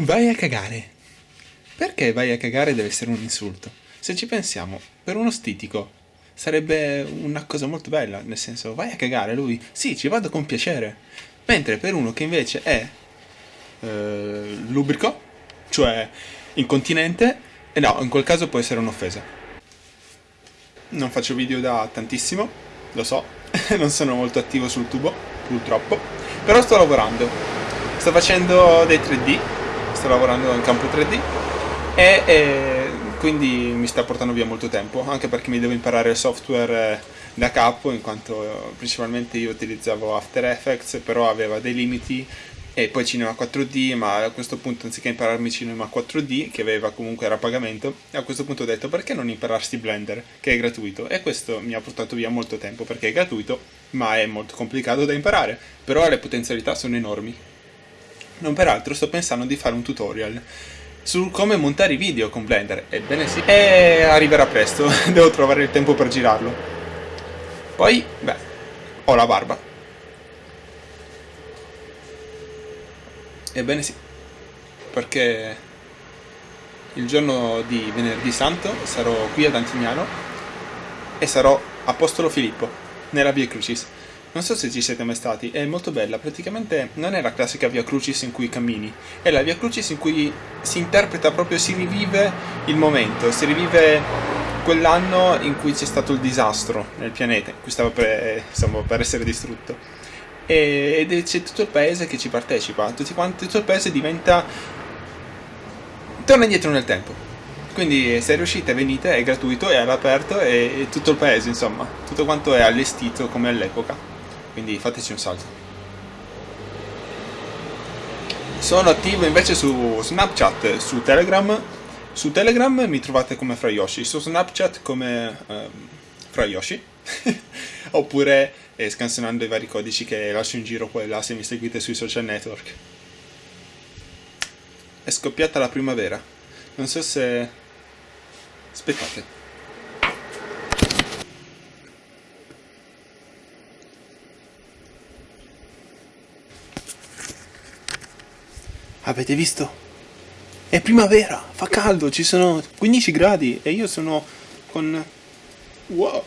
Vai a cagare. Perché vai a cagare deve essere un insulto? Se ci pensiamo, per uno stitico sarebbe una cosa molto bella, nel senso vai a cagare, lui sì, ci vado con piacere. Mentre per uno che invece è eh, lubrico, cioè incontinente, eh no, in quel caso può essere un'offesa. Non faccio video da tantissimo, lo so, non sono molto attivo sul tubo, purtroppo, però sto lavorando. Sto facendo dei 3D sto lavorando in campo 3D e, e, quindi mi sta portando via molto tempo, anche perché mi devo imparare il software eh, da capo, in quanto principalmente io utilizzavo After Effects, però aveva dei limiti e poi Cinema 4D, ma a questo punto anziché impararmi Cinema 4D, che aveva comunque era a pagamento, a questo punto ho detto perché non impararsi Blender, che è gratuito, e questo mi ha portato via molto tempo perché è gratuito, ma è molto complicato da imparare, però le potenzialità sono enormi. Non peraltro sto pensando di fare un tutorial su come montare i video con Blender. Ebbene sì. E arriverà presto, devo trovare il tempo per girarlo. Poi, beh, ho la barba. Ebbene sì, perché il giorno di venerdì santo sarò qui ad Antignano e sarò Apostolo Filippo, nella Via Crucis. Non so se ci siete mai stati, è molto bella, praticamente non è la classica via Crucis in cui cammini, è la via Crucis in cui si interpreta proprio, si rivive il momento, si rivive quell'anno in cui c'è stato il disastro nel pianeta, in cui stava per, insomma, per essere distrutto. ed c'è tutto il paese che ci partecipa, quanti, tutto il paese diventa... torna indietro nel tempo. Quindi se riuscite venite, è gratuito, è all'aperto e tutto il paese, insomma, tutto quanto è allestito come all'epoca quindi fateci un salto. Sono attivo invece su Snapchat, su Telegram. Su Telegram mi trovate come Frayoshi, su Snapchat come um, Frayoshi. Oppure eh, scansionando i vari codici che lascio in giro qua e là se mi seguite sui social network. È scoppiata la primavera. Non so se... Aspettate. Avete visto? È primavera, fa caldo, ci sono 15 gradi e io sono con... Wow!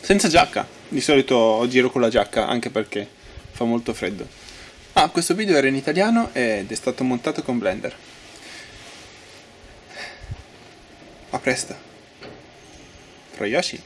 Senza giacca. Di solito giro con la giacca anche perché fa molto freddo. Ah, questo video era in italiano ed è stato montato con Blender. A presto. Yoshi.